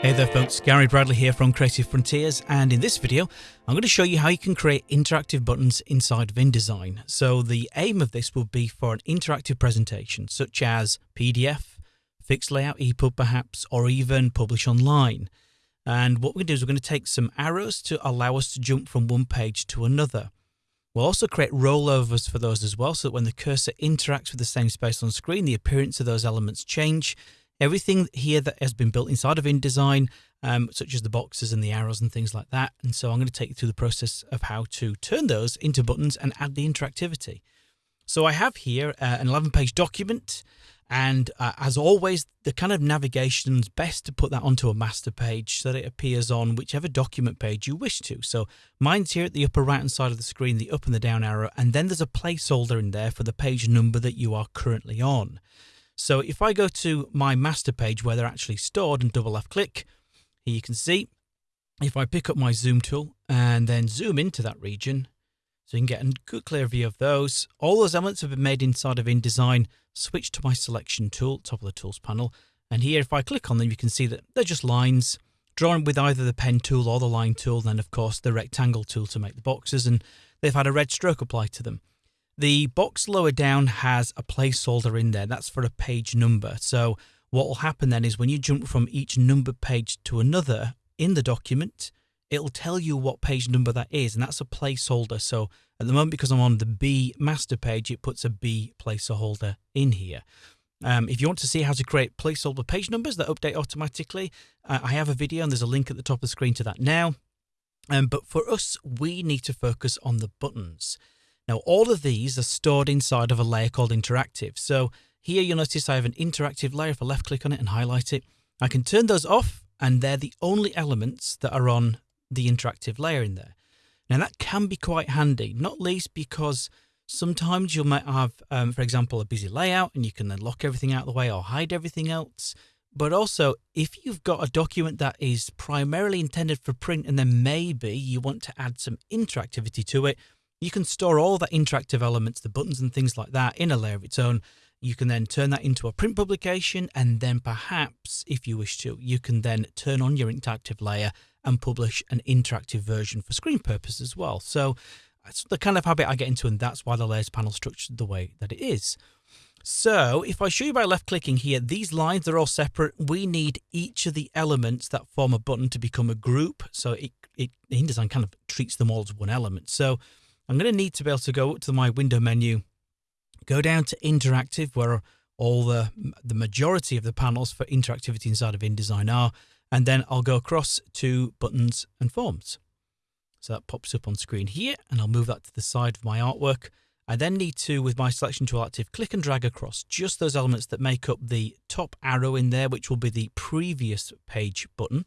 Hey there folks, Gary Bradley here from Creative Frontiers and in this video I'm going to show you how you can create interactive buttons inside of InDesign. So the aim of this will be for an interactive presentation such as PDF, fixed layout, EPUB perhaps, or even publish online. And what we're going to do is we're going to take some arrows to allow us to jump from one page to another. We'll also create rollovers for those as well so that when the cursor interacts with the same space on screen, the appearance of those elements change everything here that has been built inside of InDesign, um, such as the boxes and the arrows and things like that. And so I'm going to take you through the process of how to turn those into buttons and add the interactivity. So I have here uh, an 11 page document. And uh, as always, the kind of navigation is best to put that onto a master page so that it appears on whichever document page you wish to. So mine's here at the upper right hand side of the screen, the up and the down arrow, and then there's a placeholder in there for the page number that you are currently on. So if I go to my master page where they're actually stored and double left click, here you can see if I pick up my zoom tool and then zoom into that region, so you can get a good clear view of those. All those elements have been made inside of InDesign. Switch to my selection tool, top of the tools panel. And here, if I click on them, you can see that they're just lines drawn with either the pen tool or the line tool. Then, of course, the rectangle tool to make the boxes. And they've had a red stroke applied to them. The box lower down has a placeholder in there. That's for a page number. So what will happen then is when you jump from each number page to another in the document, it'll tell you what page number that is, and that's a placeholder. So at the moment, because I'm on the B master page, it puts a B placeholder in here. Um, if you want to see how to create placeholder page numbers that update automatically, uh, I have a video and there's a link at the top of the screen to that now. Um, but for us, we need to focus on the buttons. Now, all of these are stored inside of a layer called interactive. So here you'll notice I have an interactive layer. If I left click on it and highlight it, I can turn those off and they're the only elements that are on the interactive layer in there. Now that can be quite handy, not least because sometimes you might have, um, for example, a busy layout and you can then lock everything out of the way or hide everything else. But also, if you've got a document that is primarily intended for print and then maybe you want to add some interactivity to it, you can store all the interactive elements, the buttons and things like that in a layer of its own. You can then turn that into a print publication and then perhaps, if you wish to, you can then turn on your interactive layer and publish an interactive version for screen purpose as well. So that's the kind of habit I get into and that's why the layers panel structured the way that it is. So if I show you by left clicking here, these lines are all separate. We need each of the elements that form a button to become a group. So it, it InDesign kind of treats them all as one element. So I'm going to need to be able to go up to my window menu, go down to interactive where all the, the majority of the panels for interactivity inside of InDesign are, and then I'll go across to buttons and forms. So that pops up on screen here, and I'll move that to the side of my artwork. I then need to, with my selection tool active, click and drag across just those elements that make up the top arrow in there, which will be the previous page button.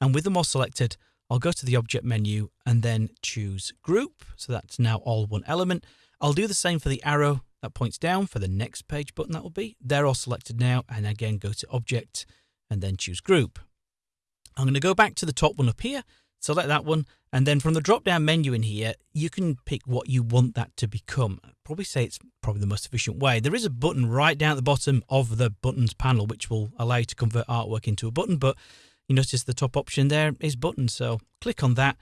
And with them all selected, I'll go to the object menu and then choose group. So that's now all one element. I'll do the same for the arrow that points down for the next page button that will be. They're all selected now and again go to object and then choose group. I'm going to go back to the top one up here, select that one, and then from the drop down menu in here, you can pick what you want that to become. I'd probably say it's probably the most efficient way. There is a button right down at the bottom of the buttons panel, which will allow you to convert artwork into a button, but you notice the top option there is buttons. So click on that.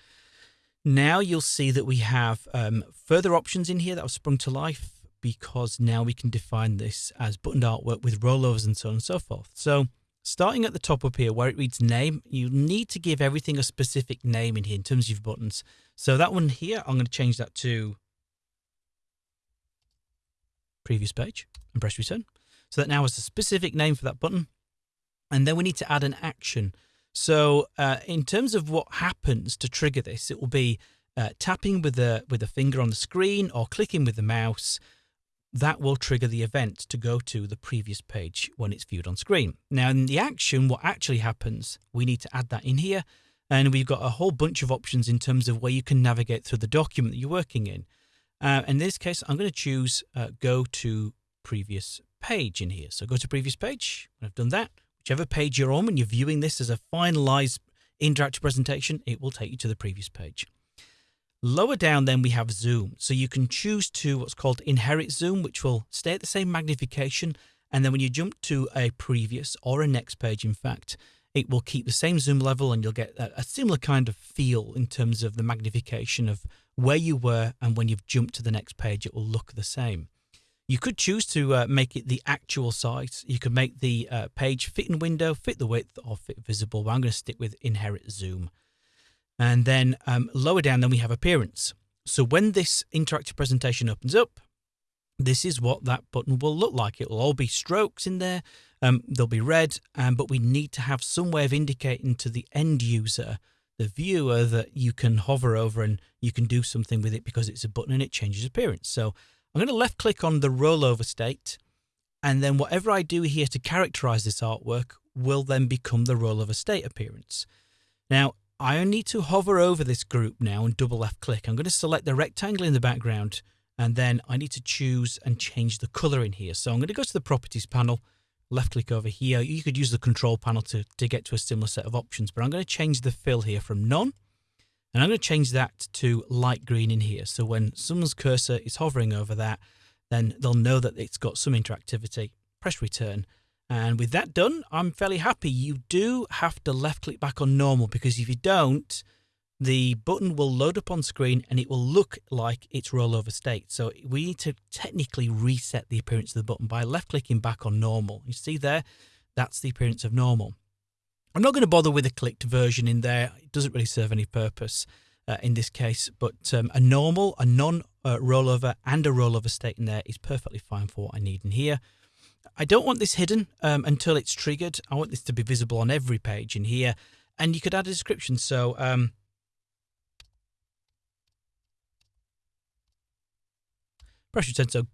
Now you'll see that we have um, further options in here that have sprung to life because now we can define this as buttoned artwork with rollovers and so on and so forth. So starting at the top up here where it reads name, you need to give everything a specific name in here in terms of buttons. So that one here, I'm going to change that to previous page and press return. So that now has a specific name for that button. And then we need to add an action. So uh, in terms of what happens to trigger this, it will be uh, tapping with the with the finger on the screen or clicking with the mouse. That will trigger the event to go to the previous page when it's viewed on screen. Now in the action, what actually happens, we need to add that in here. And we've got a whole bunch of options in terms of where you can navigate through the document that you're working in. Uh, in this case, I'm going to choose uh, go to previous page in here. So go to previous page. I've done that, Whichever page you're on when you're viewing this as a finalized interactive presentation, it will take you to the previous page. Lower down then we have zoom. So you can choose to what's called inherit zoom, which will stay at the same magnification. And then when you jump to a previous or a next page, in fact, it will keep the same zoom level and you'll get a, a similar kind of feel in terms of the magnification of where you were and when you've jumped to the next page, it will look the same. You could choose to uh, make it the actual size. You could make the uh, page fit in window, fit the width, or fit visible. But I'm going to stick with inherit zoom. And then um, lower down, then we have appearance. So when this interactive presentation opens up, this is what that button will look like. It will all be strokes in there. Um, they'll be red, um, but we need to have some way of indicating to the end user, the viewer, that you can hover over and you can do something with it because it's a button and it changes appearance. So I'm going to left click on the rollover state, and then whatever I do here to characterize this artwork will then become the rollover state appearance. Now, I need to hover over this group now and double left click. I'm going to select the rectangle in the background and then I need to choose and change the color in here. So I'm going to go to the properties panel, left click over here. You could use the control panel to, to get to a similar set of options, but I'm going to change the fill here from none. And I'm going to change that to light green in here. So when someone's cursor is hovering over that, then they'll know that it's got some interactivity. Press return. And with that done, I'm fairly happy. You do have to left click back on normal because if you don't, the button will load up on screen and it will look like it's rollover state. So we need to technically reset the appearance of the button by left clicking back on normal. You see there, that's the appearance of normal. I'm not going to bother with a clicked version in there. It doesn't really serve any purpose uh, in this case, but um, a normal, a non uh, rollover and a rollover state in there is perfectly fine for what I need in here. I don't want this hidden um, until it's triggered. I want this to be visible on every page in here. And you could add a description. So um, press return.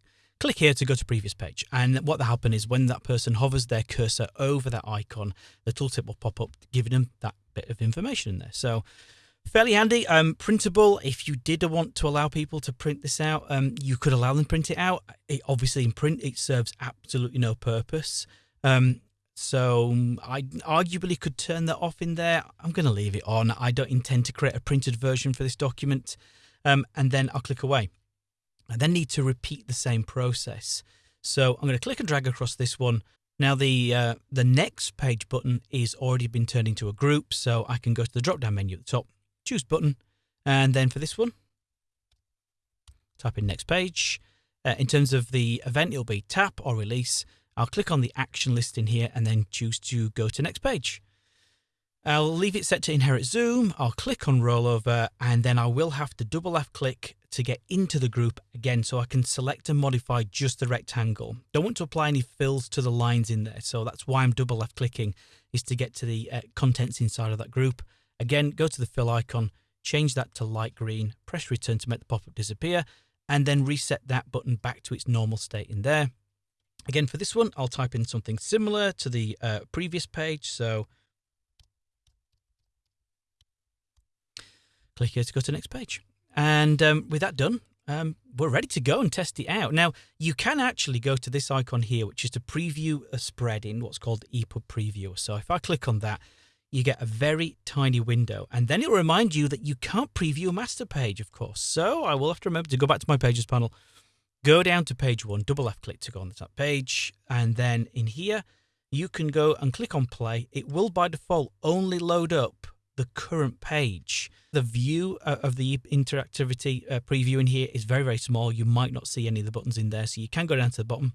Click here to go to previous page. And what will happen is when that person hovers their cursor over that icon, the tooltip will pop up, giving them that bit of information in there. So fairly handy. Um, printable. If you did want to allow people to print this out, um, you could allow them print it out. It, obviously, in print, it serves absolutely no purpose. Um, so I arguably could turn that off in there. I'm going to leave it on. I don't intend to create a printed version for this document. Um, and then I'll click away. I then need to repeat the same process. So I'm going to click and drag across this one. Now the uh, the next page button is already been turned into a group, so I can go to the drop down menu at the top, choose button, and then for this one, type in next page. Uh, in terms of the event, it'll be tap or release. I'll click on the action list in here and then choose to go to next page. I'll leave it set to inherit zoom. I'll click on rollover and then I will have to double left click to get into the group again so I can select and modify just the rectangle. Don't want to apply any fills to the lines in there. So that's why I'm double left clicking is to get to the uh, contents inside of that group. Again, go to the fill icon, change that to light green, press return to make the pop-up disappear and then reset that button back to its normal state in there. Again, for this one, I'll type in something similar to the uh, previous page. So click here to go to the next page. And um, with that done, um, we're ready to go and test it out. Now, you can actually go to this icon here, which is to preview a spread in what's called EPUB Previewer. So if I click on that, you get a very tiny window. And then it'll remind you that you can't preview a master page, of course. So I will have to remember to go back to my Pages panel, go down to page one, double left click to go on the top page. And then in here, you can go and click on play. It will by default only load up the current page. The view uh, of the interactivity uh, preview in here is very, very small. You might not see any of the buttons in there. So you can go down to the bottom,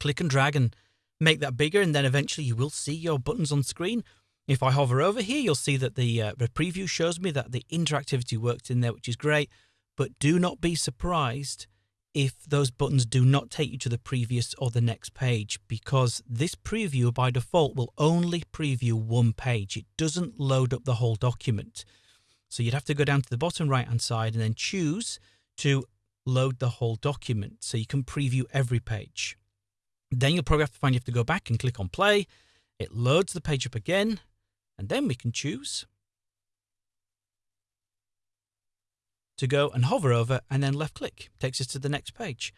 click and drag and make that bigger. And then eventually you will see your buttons on screen. If I hover over here, you'll see that the, uh, the preview shows me that the interactivity worked in there, which is great. But do not be surprised if those buttons do not take you to the previous or the next page because this preview by default will only preview one page. It doesn't load up the whole document. So you'd have to go down to the bottom right hand side and then choose to load the whole document so you can preview every page. Then you'll probably have to find you have to go back and click on play. It loads the page up again and then we can choose to go and hover over and then left click takes us to the next page.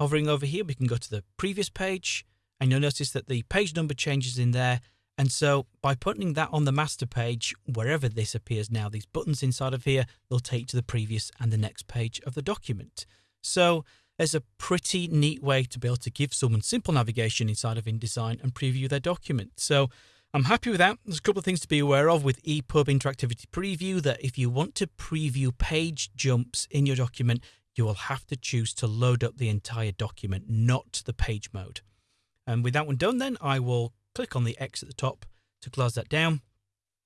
Hovering over here, we can go to the previous page and you'll notice that the page number changes in there. And so by putting that on the master page, wherever this appears now, these buttons inside of here, they'll take to the previous and the next page of the document. So there's a pretty neat way to be able to give someone simple navigation inside of InDesign and preview their document. So I'm happy with that. There's a couple of things to be aware of with EPUB Interactivity Preview that if you want to preview page jumps in your document, you will have to choose to load up the entire document, not the page mode. And with that one done, then I will click on the X at the top to close that down.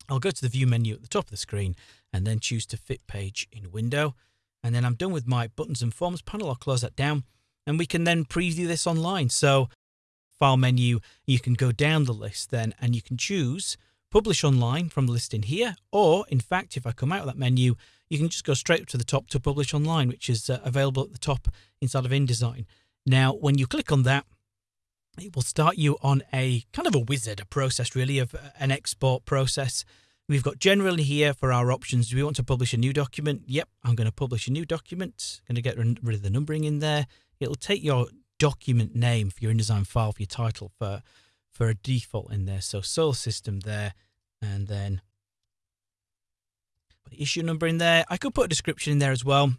I'll go to the view menu at the top of the screen and then choose to fit page in window. And then I'm done with my buttons and forms panel. I'll close that down and we can then preview this online. So file menu, you can go down the list then and you can choose publish online from the list in here. Or in fact, if I come out of that menu, you can just go straight up to the top to publish online, which is uh, available at the top inside of InDesign. Now, when you click on that, it will start you on a kind of a wizard, a process really of uh, an export process. We've got generally here for our options. Do we want to publish a new document? Yep, I'm going to publish a new document. Going to get rid of the numbering in there. It'll take your document name for your InDesign file for your title for for a default in there. So source system there, and then put the issue number in there. I could put a description in there as well.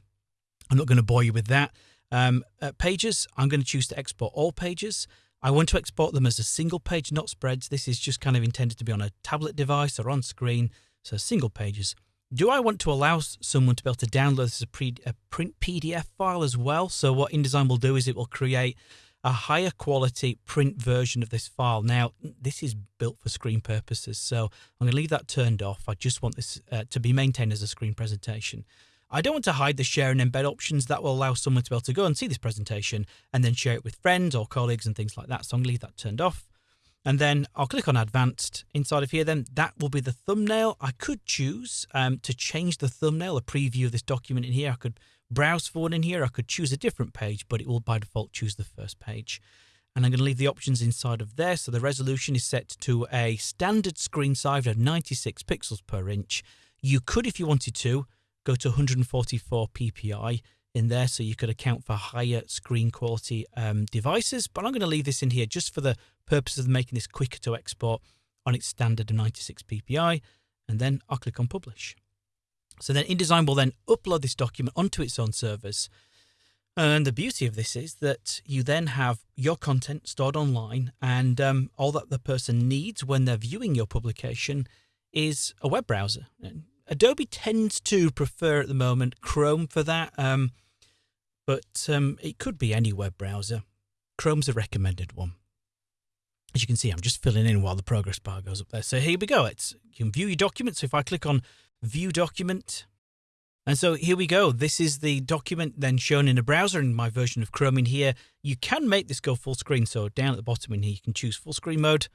I'm not going to bore you with that. Um, uh, pages, I'm going to choose to export all pages. I want to export them as a single page, not spreads. This is just kind of intended to be on a tablet device or on screen, so single pages. Do I want to allow someone to be able to download this as a, pre, a print PDF file as well? So what InDesign will do is it will create a higher quality print version of this file. Now, this is built for screen purposes, so I'm going to leave that turned off. I just want this uh, to be maintained as a screen presentation. I don't want to hide the share and embed options that will allow someone to be able to go and see this presentation and then share it with friends or colleagues and things like that. So I'm going to leave that turned off. And then I'll click on advanced inside of here. Then that will be the thumbnail. I could choose um, to change the thumbnail, a preview of this document in here. I could browse forward in here. I could choose a different page, but it will by default choose the first page. And I'm going to leave the options inside of there. So the resolution is set to a standard screen size of 96 pixels per inch. You could, if you wanted to, go to 144 ppi in there so you could account for higher screen quality um, devices. But I'm going to leave this in here just for the purpose of making this quicker to export on its standard of 96 ppi. And then I'll click on publish. So then InDesign will then upload this document onto its own servers. And the beauty of this is that you then have your content stored online, and um, all that the person needs when they're viewing your publication is a web browser. Adobe tends to prefer at the moment Chrome for that, um, but um, it could be any web browser. Chrome's a recommended one. As you can see, I'm just filling in while the progress bar goes up there. So here we go. It's you can view your document. So if I click on View Document, and so here we go. This is the document then shown in a browser in my version of Chrome in here. You can make this go full screen. So down at the bottom in here, you can choose full screen mode,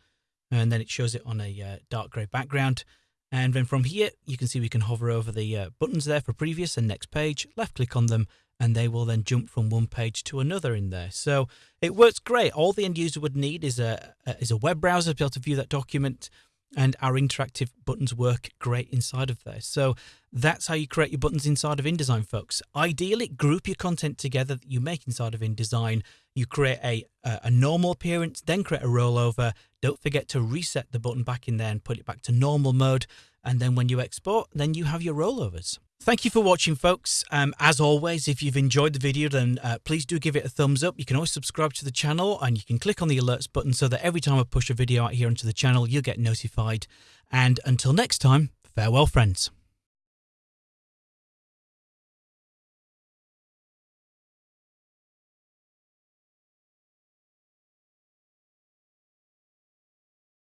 and then it shows it on a uh, dark grey background. And then from here, you can see we can hover over the uh, buttons there for previous and next page, left click on them, and they will then jump from one page to another in there. So it works great. All the end user would need is a, a is a web browser to be able to view that document, and our interactive buttons work great inside of there. So that's how you create your buttons inside of InDesign, folks. Ideally, group your content together that you make inside of InDesign. You create a, a normal appearance, then create a rollover, don't forget to reset the button back in there and put it back to normal mode. And then when you export, then you have your rollovers. Thank you for watching, folks. Um, as always, if you've enjoyed the video, then uh, please do give it a thumbs up. You can always subscribe to the channel and you can click on the alerts button so that every time I push a video out here onto the channel, you'll get notified. And until next time, farewell, friends.